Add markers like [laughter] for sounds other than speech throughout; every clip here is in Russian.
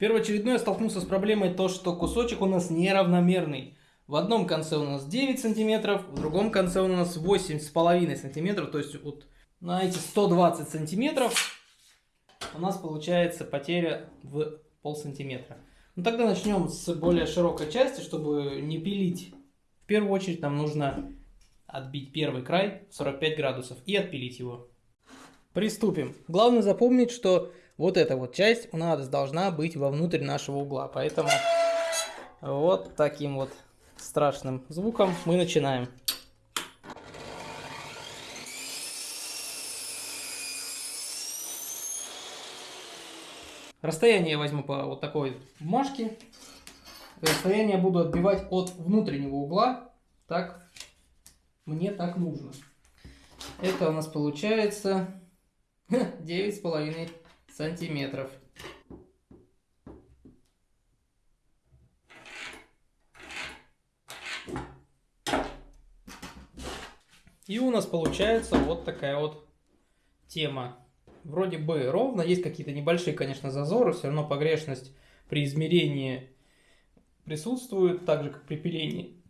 Первоочередное столкнулся с проблемой то, что кусочек у нас неравномерный. В одном конце у нас 9 сантиметров, в другом конце у нас 8,5 сантиметров. То есть вот на эти 120 сантиметров у нас получается потеря в пол сантиметра. Ну тогда начнем с более широкой части, чтобы не пилить. В первую очередь нам нужно отбить первый край 45 градусов и отпилить его. Приступим. Главное запомнить, что вот эта вот часть у нас должна быть вовнутрь нашего угла. Поэтому вот таким вот страшным звуком мы начинаем. Расстояние я возьму по вот такой бумажке. Расстояние буду отбивать от внутреннего угла. Так, мне так нужно. Это у нас получается [laughs] девять с половиной сантиметров. И у нас получается вот такая вот тема. Вроде бы ровно, есть какие-то небольшие, конечно, зазоры, все равно погрешность при измерении присутствует, так же, как при пилении.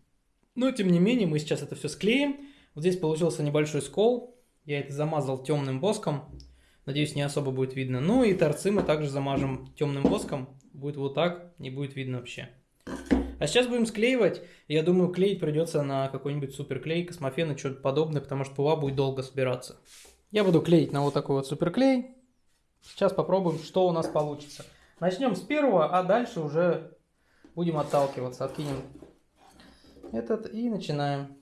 Но, тем не менее, мы сейчас это все склеим. Вот здесь получился небольшой скол. Я это замазал темным воском. Надеюсь, не особо будет видно. Ну и торцы мы также замажем темным воском. Будет вот так, не будет видно вообще. А сейчас будем склеивать. Я думаю, клеить придется на какой-нибудь суперклей, космофен и что-то подобное, потому что ПУА будет долго собираться. Я буду клеить на вот такой вот суперклей. Сейчас попробуем, что у нас получится. Начнем с первого, а дальше уже будем отталкиваться. Откинем этот и начинаем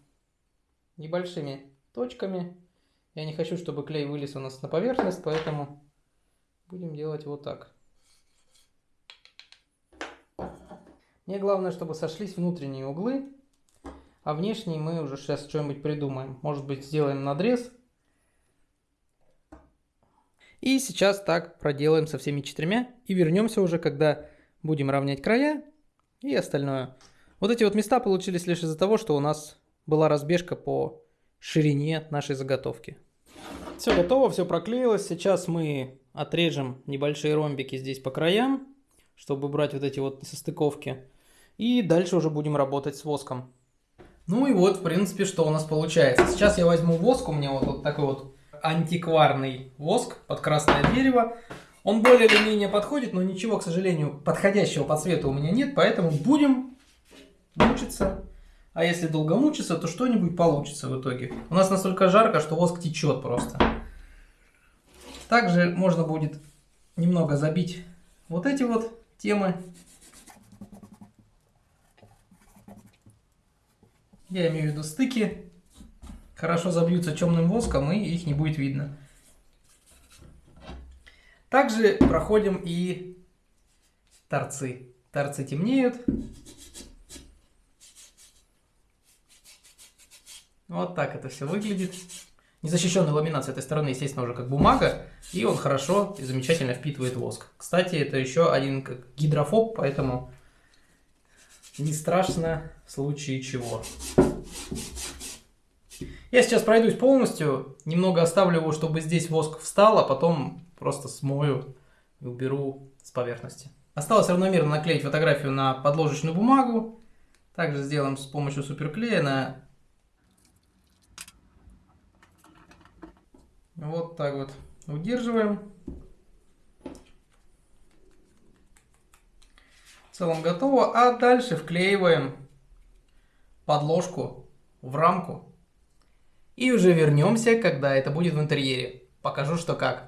небольшими точками. Я не хочу, чтобы клей вылез у нас на поверхность, поэтому будем делать вот так. Мне главное, чтобы сошлись внутренние углы, а внешние мы уже сейчас что-нибудь придумаем. Может быть, сделаем надрез. И сейчас так проделаем со всеми четырьмя и вернемся уже, когда будем равнять края и остальное. Вот эти вот места получились лишь из-за того, что у нас была разбежка по ширине нашей заготовки. Все готово, все проклеилось. Сейчас мы отрежем небольшие ромбики здесь по краям, чтобы убрать вот эти вот несостыковки. И дальше уже будем работать с воском. Ну и вот, в принципе, что у нас получается. Сейчас я возьму воск, у меня вот, вот такой вот антикварный воск под красное дерево. Он более или менее подходит, но ничего, к сожалению, подходящего по цвету у меня нет, поэтому будем мучиться. А если долго мучиться, то что-нибудь получится в итоге. У нас настолько жарко, что воск течет просто. Также можно будет немного забить вот эти вот темы. Я имею в виду стыки. Хорошо забьются темным воском и их не будет видно. Также проходим и торцы. Торцы темнеют. Вот так это все выглядит. Незащищенный ламинат с этой стороны, естественно, уже как бумага, и он хорошо и замечательно впитывает воск. Кстати, это еще один как гидрофоб, поэтому не страшно в случае чего. Я сейчас пройдусь полностью, немного оставлю его, чтобы здесь воск встал, а потом просто смою и уберу с поверхности. Осталось равномерно наклеить фотографию на подложечную бумагу. Также сделаем с помощью суперклея на Вот так вот удерживаем. В целом готово. А дальше вклеиваем подложку в рамку. И уже вернемся, когда это будет в интерьере. Покажу, что как.